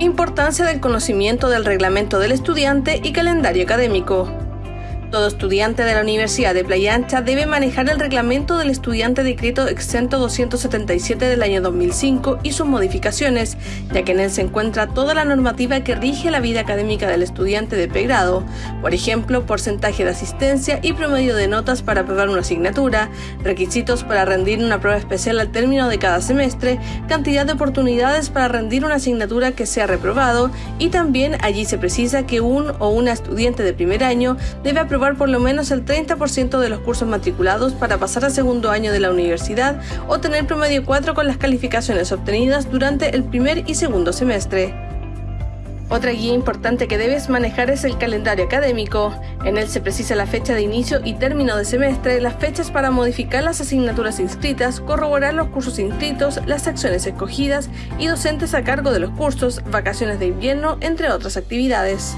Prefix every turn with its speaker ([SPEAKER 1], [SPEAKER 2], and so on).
[SPEAKER 1] Importancia del conocimiento del reglamento del estudiante y calendario académico. Todo estudiante de la Universidad de Playa Ancha debe manejar el reglamento del estudiante decreto exento 277 del año 2005 y sus modificaciones, ya que en él se encuentra toda la normativa que rige la vida académica del estudiante de pregrado, por ejemplo, porcentaje de asistencia y promedio de notas para aprobar una asignatura, requisitos para rendir una prueba especial al término de cada semestre, cantidad de oportunidades para rendir una asignatura que sea reprobado y también allí se precisa que un o una estudiante de primer año debe aprobar por lo menos el 30% de los cursos matriculados para pasar al segundo año de la universidad o tener promedio 4 con las calificaciones obtenidas durante el primer y segundo semestre. Otra guía importante que debes manejar es el calendario académico. En él se precisa la fecha de inicio y término de semestre, las fechas para modificar las asignaturas inscritas, corroborar los cursos inscritos, las secciones escogidas y docentes a cargo de los cursos, vacaciones de invierno, entre otras actividades.